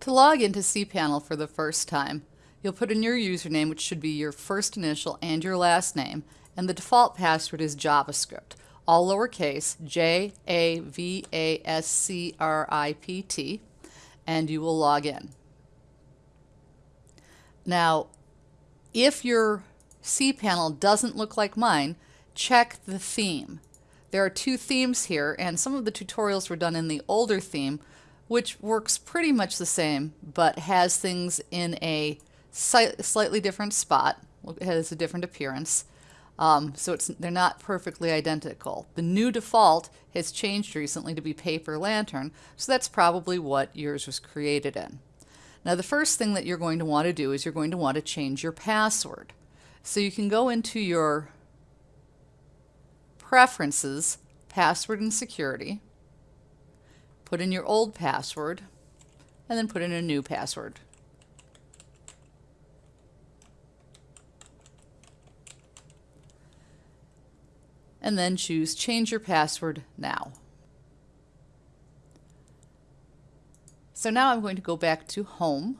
To log into cPanel for the first time, you'll put in your username, which should be your first initial and your last name, and the default password is JavaScript, all lowercase, J-A-V-A-S-C-R-I-P-T, and you will log in. Now, if your cPanel doesn't look like mine, check the theme. There are two themes here, and some of the tutorials were done in the older theme, which works pretty much the same, but has things in a slightly different spot. It has a different appearance. Um, so it's, they're not perfectly identical. The new default has changed recently to be Paper Lantern, so that's probably what yours was created in. Now the first thing that you're going to want to do is you're going to want to change your password. So you can go into your Preferences, Password and Security, put in your old password, and then put in a new password. And then choose Change Your Password Now. So now I'm going to go back to Home,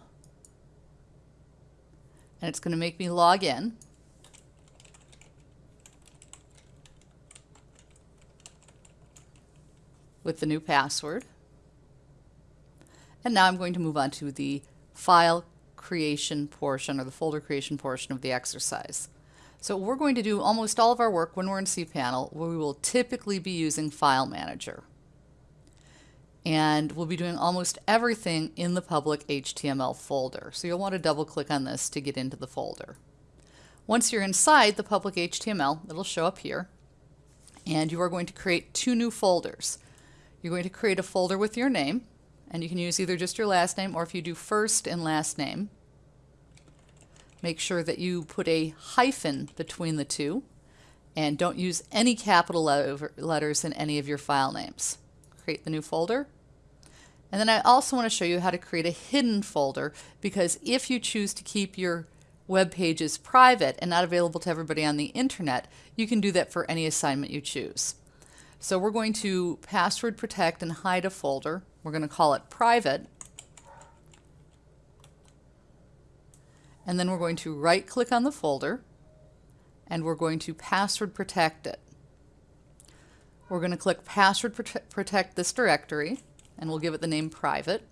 and it's going to make me log in. with the new password. And now I'm going to move on to the file creation portion or the folder creation portion of the exercise. So we're going to do almost all of our work when we're in cPanel where we will typically be using File Manager. And we'll be doing almost everything in the public HTML folder. So you'll want to double click on this to get into the folder. Once you're inside the public HTML, it'll show up here. And you are going to create two new folders. You're going to create a folder with your name and you can use either just your last name or if you do first and last name, make sure that you put a hyphen between the two and don't use any capital letters in any of your file names. Create the new folder. And then I also want to show you how to create a hidden folder because if you choose to keep your web pages private and not available to everybody on the internet, you can do that for any assignment you choose. So we're going to password protect and hide a folder. We're going to call it private. And then we're going to right click on the folder and we're going to password protect it. We're going to click password prote protect this directory and we'll give it the name private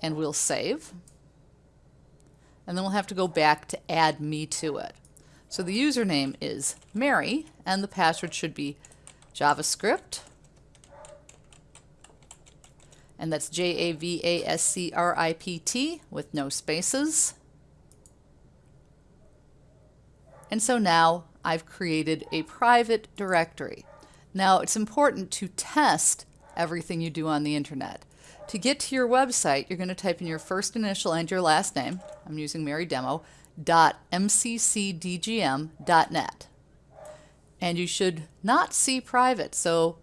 and we'll save and then we'll have to go back to add me to it. So the username is Mary and the password should be JavaScript and that's J-A-V-A-S-C-R-I-P-T with no spaces. And so now I've created a private directory. Now it's important to test everything you do on the internet. To get to your website, you're going to type in your first initial and your last name. I'm using Mary Demo .mccdgm.net. And you should not see private. So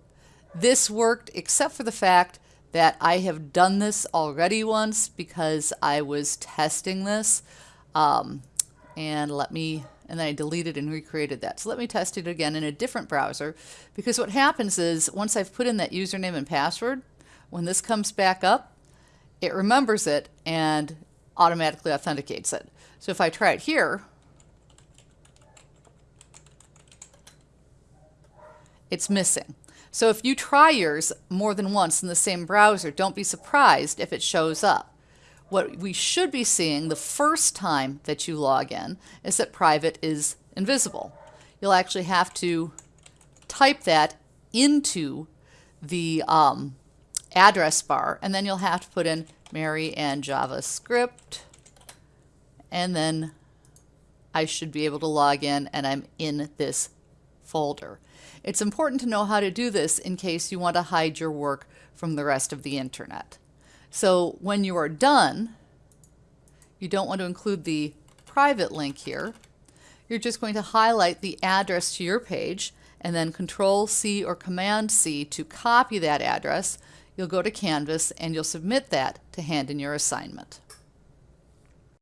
this worked except for the fact that I have done this already once because I was testing this. Um, and let me, and then I deleted and recreated that. So let me test it again in a different browser because what happens is once I've put in that username and password, when this comes back up, it remembers it and automatically authenticates it. So if I try it here, it's missing. So if you try yours more than once in the same browser, don't be surprised if it shows up. What we should be seeing the first time that you log in is that private is invisible. You'll actually have to type that into the um, address bar and then you'll have to put in Mary and JavaScript and then I should be able to log in and I'm in this folder. It's important to know how to do this in case you want to hide your work from the rest of the internet. So when you are done, you don't want to include the private link here. You're just going to highlight the address to your page and then Control C or Command C to copy that address. You'll go to Canvas and you'll submit that to hand in your assignment.